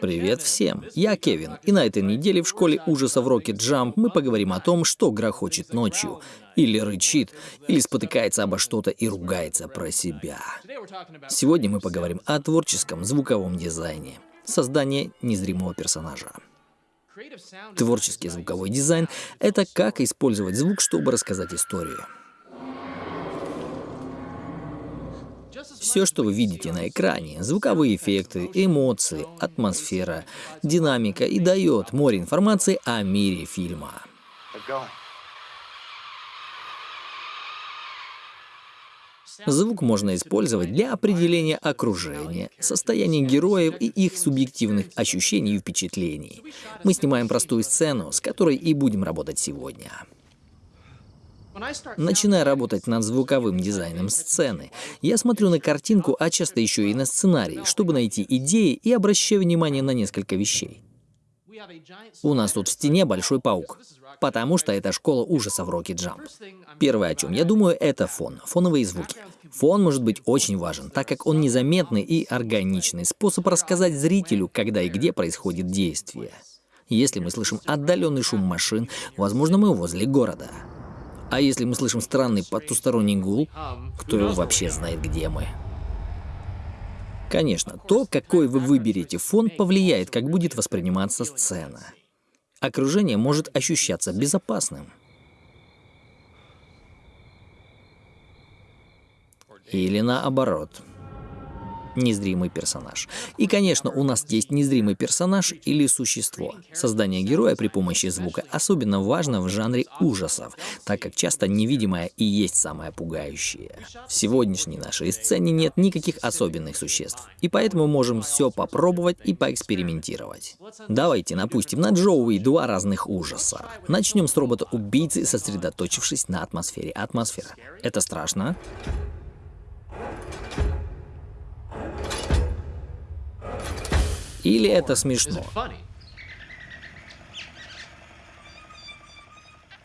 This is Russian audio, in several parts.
Привет всем, я Кевин, и на этой неделе в школе ужасов Rocket Jump мы поговорим о том, что грохочет ночью, или рычит, или спотыкается обо что-то и ругается про себя. Сегодня мы поговорим о творческом звуковом дизайне, создании незримого персонажа. Творческий звуковой дизайн — это как использовать звук, чтобы рассказать историю. Все, что вы видите на экране, звуковые эффекты, эмоции, атмосфера, динамика и дает море информации о мире фильма. Звук можно использовать для определения окружения, состояния героев и их субъективных ощущений и впечатлений. Мы снимаем простую сцену, с которой и будем работать сегодня. Начиная работать над звуковым дизайном сцены, я смотрю на картинку, а часто еще и на сценарий, чтобы найти идеи и обращаю внимание на несколько вещей. У нас тут в стене большой паук, потому что это школа ужасов Rocky Jump. Первое, о чем я думаю, это фон, фоновые звуки. Фон может быть очень важен, так как он незаметный и органичный способ рассказать зрителю, когда и где происходит действие. Если мы слышим отдаленный шум машин, возможно, мы возле города. А если мы слышим странный потусторонний гул, кто вообще знает, где мы? Конечно, то, какой вы выберете фон, повлияет, как будет восприниматься сцена. Окружение может ощущаться безопасным. Или наоборот незримый персонаж. И, конечно, у нас есть незримый персонаж или существо. Создание героя при помощи звука особенно важно в жанре ужасов, так как часто невидимое и есть самое пугающее. В сегодняшней нашей сцене нет никаких особенных существ, и поэтому можем все попробовать и поэкспериментировать. Давайте напустим на Джоуи два разных ужаса. Начнем с робота-убийцы, сосредоточившись на атмосфере. Атмосфера. Это страшно? Или это смешно?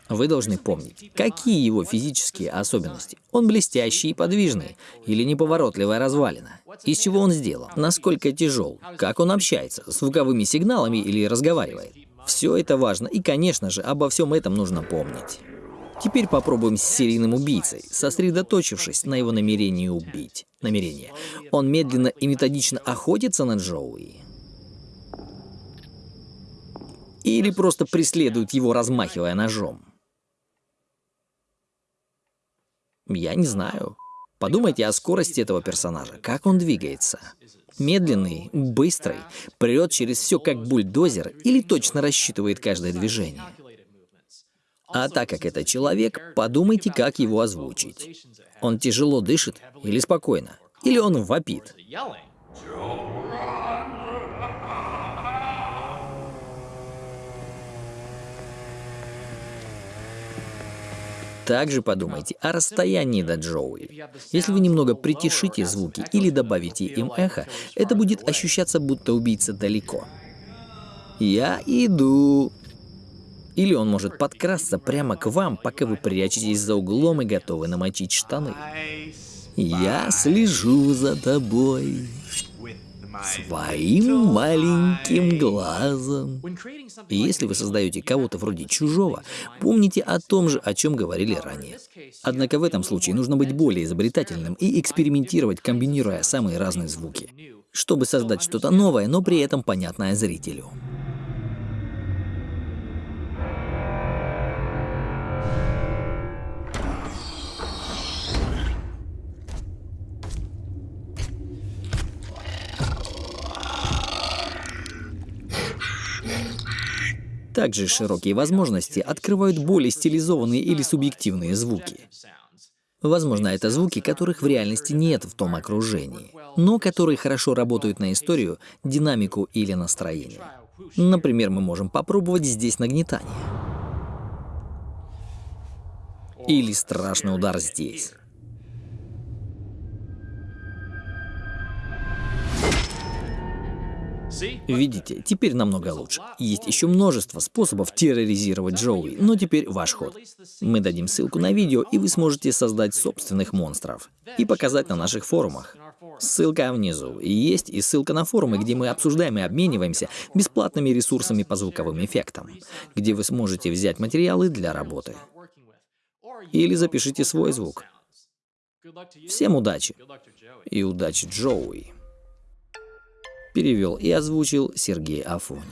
Вы должны помнить, какие его физические особенности. Он блестящий и подвижный, или неповоротливая развалина. Из чего он сделан, насколько тяжел, как он общается, с звуковыми сигналами или разговаривает. Все это важно, и, конечно же, обо всем этом нужно помнить. Теперь попробуем с серийным убийцей, сосредоточившись на его намерении убить. Намерение. Он медленно и методично охотится на Джоуи. Или просто преследует его, размахивая ножом? Я не знаю. Подумайте о скорости этого персонажа, как он двигается. Медленный, быстрый, прет через все как бульдозер или точно рассчитывает каждое движение. А так как это человек, подумайте, как его озвучить. Он тяжело дышит или спокойно? Или он вопит? Также подумайте о расстоянии до Джоуи. Если вы немного притишите звуки или добавите им эхо, это будет ощущаться, будто убийца далеко. «Я иду!» Или он может подкрасться прямо к вам, пока вы прячетесь за углом и готовы намочить штаны. «Я слежу за тобой!» Своим маленьким глазом. Если вы создаете кого-то вроде чужого, помните о том же, о чем говорили ранее. Однако в этом случае нужно быть более изобретательным и экспериментировать, комбинируя самые разные звуки, чтобы создать что-то новое, но при этом понятное зрителю. Также широкие возможности открывают более стилизованные или субъективные звуки. Возможно, это звуки, которых в реальности нет в том окружении, но которые хорошо работают на историю, динамику или настроение. Например, мы можем попробовать здесь нагнетание. Или страшный удар здесь. Видите, теперь намного лучше. Есть еще множество способов терроризировать Джоуи, но теперь ваш ход. Мы дадим ссылку на видео, и вы сможете создать собственных монстров и показать на наших форумах. Ссылка внизу. И есть и ссылка на форумы, где мы обсуждаем и обмениваемся бесплатными ресурсами по звуковым эффектам, где вы сможете взять материалы для работы. Или запишите свой звук. Всем удачи! И удачи Джоуи! Перевел и озвучил Сергей Афонин.